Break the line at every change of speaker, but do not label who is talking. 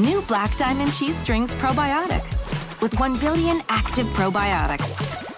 New Black Diamond Cheese Strings Probiotic with 1 billion active probiotics.